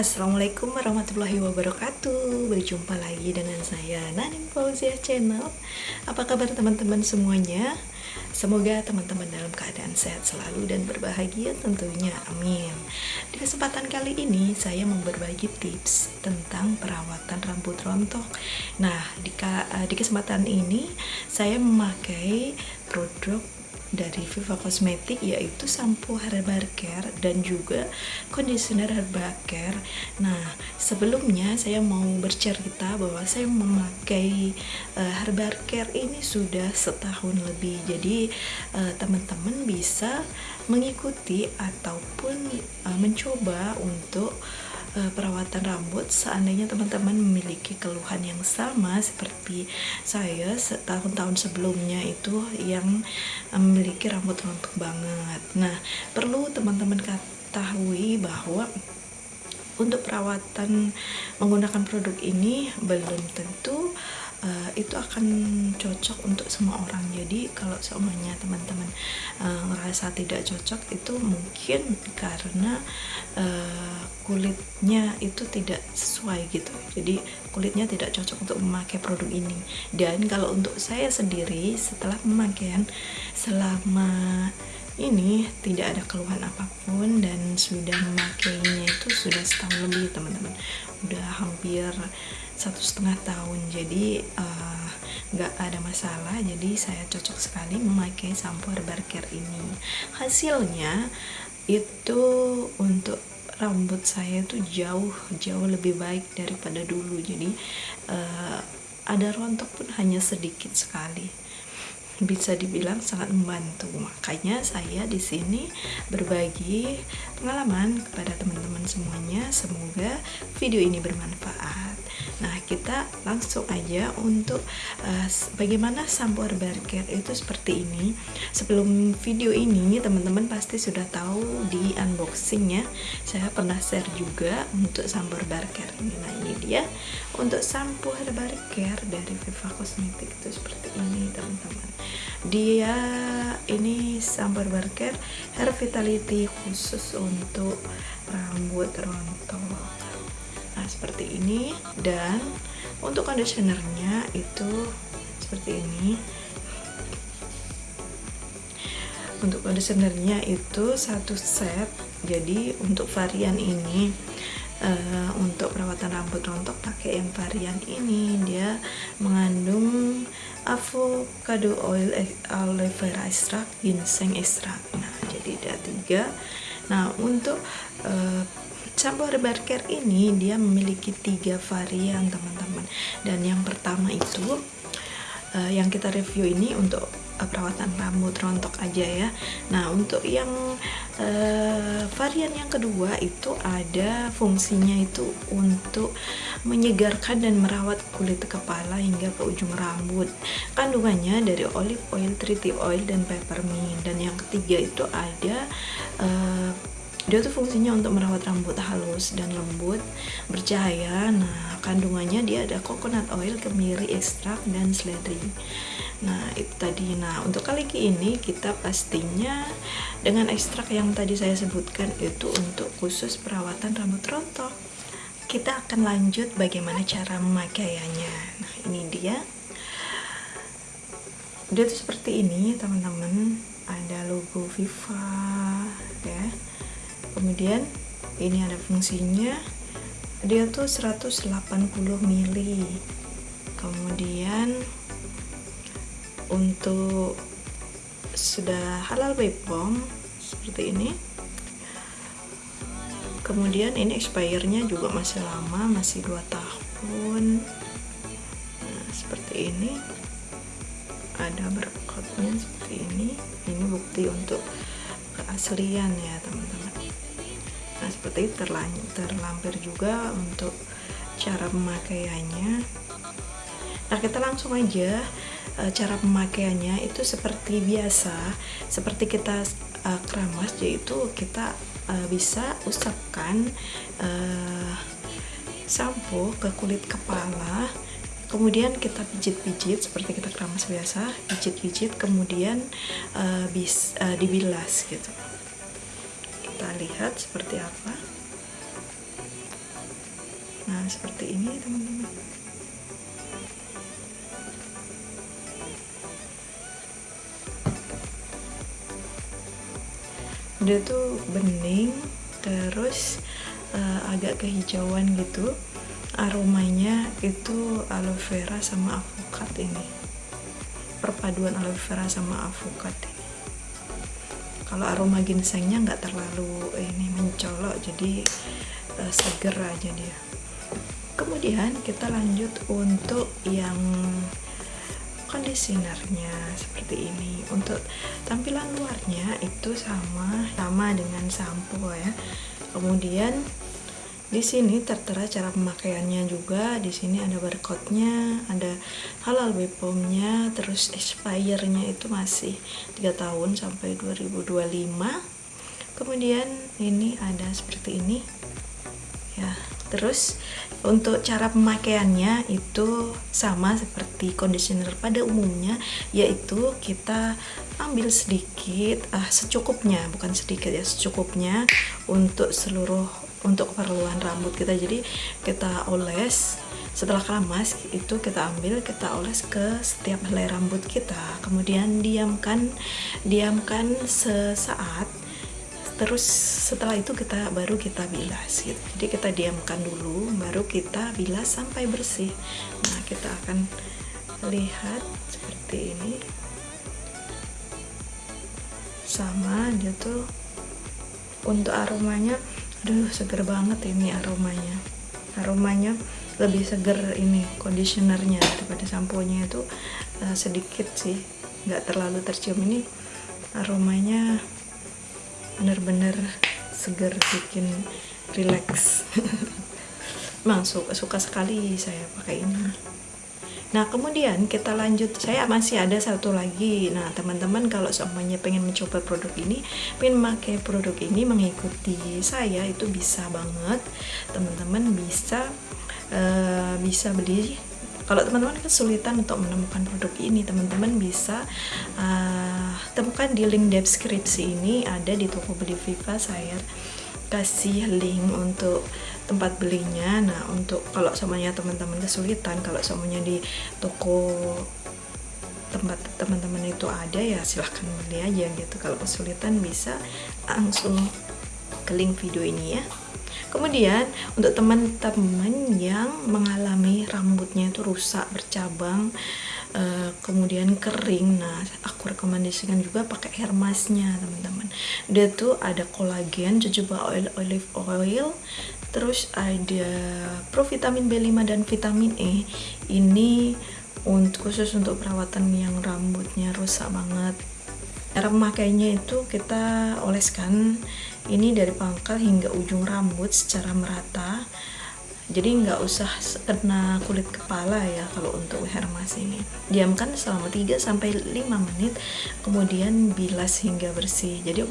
Assalamualaikum warahmatullahi wabarakatuh. Berjumpa lagi dengan saya Nanim Fauzia Channel. Apa kabar teman-teman semuanya? Semoga teman-teman dalam keadaan sehat selalu dan berbahagia tentunya Amin. Di kesempatan kali ini saya mau berbagi tips tentang perawatan rambut rontok. Nah di, di kesempatan ini saya memakai produk dari Viva Cosmetic yaitu sampo Herbal Care dan juga conditioner Herbal Care. Nah, sebelumnya saya mau bercerita bahwa saya memakai uh, Herbal Care ini sudah setahun lebih. Jadi uh, teman-teman bisa mengikuti ataupun uh, mencoba untuk perawatan rambut seandainya teman-teman memiliki keluhan yang sama seperti saya setahun-tahun sebelumnya itu yang memiliki rambut rontok banget. Nah perlu teman-teman ketahui bahwa untuk perawatan menggunakan produk ini belum tentu itu akan cocok untuk semua orang. Jadi kalau semuanya teman-teman uh, ngerasa tidak cocok itu mungkin karena uh, kulitnya itu tidak sesuai gitu. Jadi kulitnya tidak cocok untuk memakai produk ini. Dan kalau untuk saya sendiri setelah pemakaian selama ini tidak ada keluhan apa pun dan sudah memakainya itu sudah setahun lebih teman-teman udah hampir satu setengah tahun. Jadi eh, nggak uh, ada masalah. Jadi saya cocok sekali memakai sampo herbal care ini. Hasilnya itu untuk rambut saya itu jauh jauh lebih baik daripada dulu. Jadi uh, ada rontok pun hanya sedikit sekali bisa dibilang sangat membantu. Makanya saya di sini berbagi pengalaman kepada teman-teman semuanya. Semoga video ini bermanfaat. Nah, kita langsung aja untuk uh, bagaimana sampo herbal care itu seperti ini. Sebelum video ini, teman-teman pasti sudah tahu di unboxingnya. Saya pernah share juga untuk sampo herbal care ini. Nah, ini dia untuk sampo herbal care dari Viva Cosmetic itu seperti ini, teman-teman dia ini sambar burger hair vitality khusus untuk rambut rontok nah seperti ini. Dan untuk conditionernya itu seperti ini. Untuk conditionernya itu satu set. Jadi untuk varian ini uh, untuk perawatan rambut rontok pakai yang varian ini. Dia mengandung avocado oil aloe vera extract ginseng extract. Nah jadi ada tiga. Nah untuk uh, herbal care ini dia memiliki tiga varian teman-teman. Dan yang pertama itu uh, yang kita review ini untuk uh, perawatan rambut rontok aja ya. Nah untuk yang uh, varian yang kedua itu ada fungsinya itu untuk menyegarkan dan merawat kulit kepala hingga ke ujung rambut. Kandungannya dari olive oil, tree oil, dan peppermint. Dan yang ketiga itu ada uh, dia tuh fungsinya untuk merawat rambut halus dan lembut bercahaya. Nah kandungannya dia ada coconut oil kemiri ekstrak dan seledri. Nah itu tadi. Nah untuk kali ini kita pastinya dengan ekstrak yang tadi saya sebutkan itu untuk khusus perawatan rambut rontok. Kita akan lanjut bagaimana cara memakaiannya nah ini dia. Dia tuh seperti ini teman-teman. Ada logo Viva ya kemudian ini ada fungsinya. Dia tuh 180 mili. Kemudian untuk sudah halal BPOM seperti ini. Kemudian ini expirednya juga masih lama masih 2 tahun. Nah, seperti ini. Ada berkotnya seperti ini. Ini bukti untuk keaslian ya teman-teman nah seperti itu terlampir juga untuk cara pemakaiannya. Nah kita langsung aja e, cara pemakaiannya itu seperti biasa. Seperti kita uh, keramas yaitu kita uh, bisa usapkan uh, sampo ke kulit kepala. Kemudian kita pijit-pijit seperti kita keramas biasa pijit-pijit kemudian uh, bis, uh, dibilas gitu kita lihat seperti apa. Seperti ini teman-teman. Dia tuh bening terus uh, agak kehijauan gitu. Aromanya itu aloe vera sama avokat ini. Perpaduan aloe vera sama avokat kalau aroma ginsengnya nggak terlalu ini mencolok jadi uh, seger aja dia. Kemudian kita lanjut untuk yang conditionernya seperti ini. Untuk tampilan luarnya itu sama sama dengan sampo ya. Kemudian di sini tertera cara pemakaiannya juga. Di sini ada barcode-nya ada halal BPOM-nya terus expire-nya itu masih 3 tahun sampai 2025 kemudian ini ada seperti ini. Ya terus untuk cara pemakaiannya itu sama seperti conditioner pada umumnya yaitu kita ambil sedikit ah secukupnya bukan sedikit ya secukupnya untuk seluruh untuk keperluan rambut kita. Jadi kita oles. Setelah keramas itu kita ambil kita oles ke setiap helai rambut kita. Kemudian diamkan diamkan sesaat. Terus setelah itu kita baru kita bilas gitu. Jadi kita diamkan dulu baru kita bilas sampai bersih. Nah kita akan lihat seperti ini. Sama dia tuh untuk aromanya aduh seger banget ini aromanya. Aromanya lebih seger ini conditionernya daripada sampo-nya itu uh, sedikit sih. Nggak terlalu tercium. Ini aromanya bener-bener seger bikin relax. Emang suka, suka sekali saya pakai ini Nah kemudian kita lanjut. Saya masih ada satu lagi. Nah teman-teman kalau semuanya pengen mencoba produk ini pengen memakai produk ini mengikuti saya itu bisa banget. Teman-teman bisa uh, bisa beli. Kalau teman-teman kesulitan untuk menemukan produk ini teman-teman bisa uh, temukan di link deskripsi ini ada di toko beli Viva. Saya kasih link untuk tempat belinya. Nah untuk kalau semuanya teman-teman kesulitan kalau semuanya di toko tempat teman-teman itu ada ya silahkan beli aja gitu. Kalau kesulitan bisa langsung ke link video ini ya. Kemudian untuk teman-teman yang mengalami rambutnya itu rusak bercabang uh, kemudian kering. Nah aku rekomendasikan juga pakai hair masknya teman-teman. Dia tuh ada kolagen jojoba oil olive oil. Terus ada provitamin B5 dan vitamin E. Ini untuk khusus untuk perawatan yang rambutnya rusak banget. Cara memakainya itu kita oleskan ini dari pangkal hingga ujung rambut secara merata jadi nggak usah kena kulit kepala ya kalau untuk hair mask ini. Diamkan selama 3 sampai 5 menit kemudian bilas hingga bersih. Jadi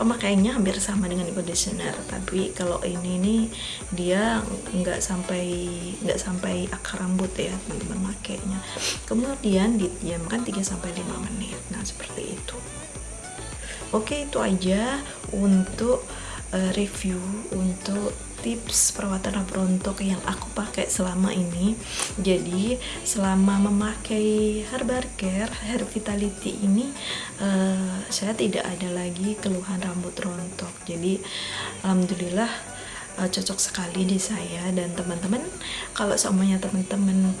pemakaiannya hampir sama dengan conditioner. Tapi kalau ini nih dia nggak sampai nggak sampai akar rambut ya teman-teman makainya. Kemudian didiamkan 3 sampai 5 menit. Nah seperti itu. Oke itu aja untuk uh, review untuk tips perawatan rambut rontok yang aku pakai selama ini. Jadi selama memakai herbal care hair vitality ini uh, saya tidak ada lagi keluhan rambut rontok. Jadi alhamdulillah uh, cocok sekali di saya dan teman-teman kalau semuanya teman-teman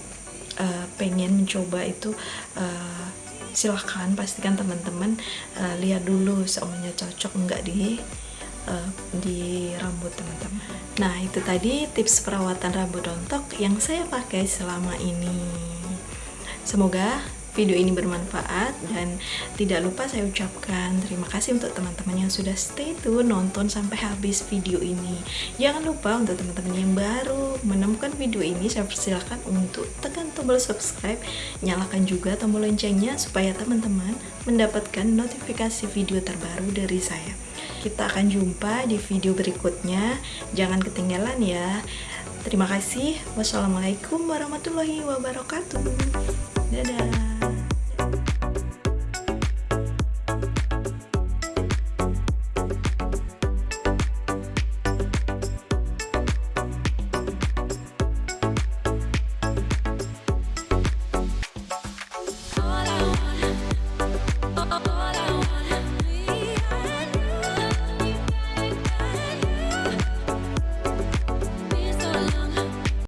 uh, pengen mencoba itu uh, silahkan pastikan teman-teman uh, lihat dulu semuanya cocok enggak di uh, di rambut teman-teman. Nah itu tadi tips perawatan rambut rontok yang saya pakai selama ini. Semoga video ini bermanfaat dan tidak lupa saya ucapkan terima kasih untuk teman-teman yang sudah stay tune nonton sampai habis video ini. Jangan lupa untuk teman-teman yang baru menemukan video ini saya persilahkan untuk tekan tombol subscribe nyalakan juga tombol loncengnya supaya teman-teman mendapatkan notifikasi video terbaru dari saya. Kita akan jumpa di video berikutnya. Jangan ketinggalan ya. Terima kasih. Wassalamualaikum warahmatullahi wabarakatuh. Dadah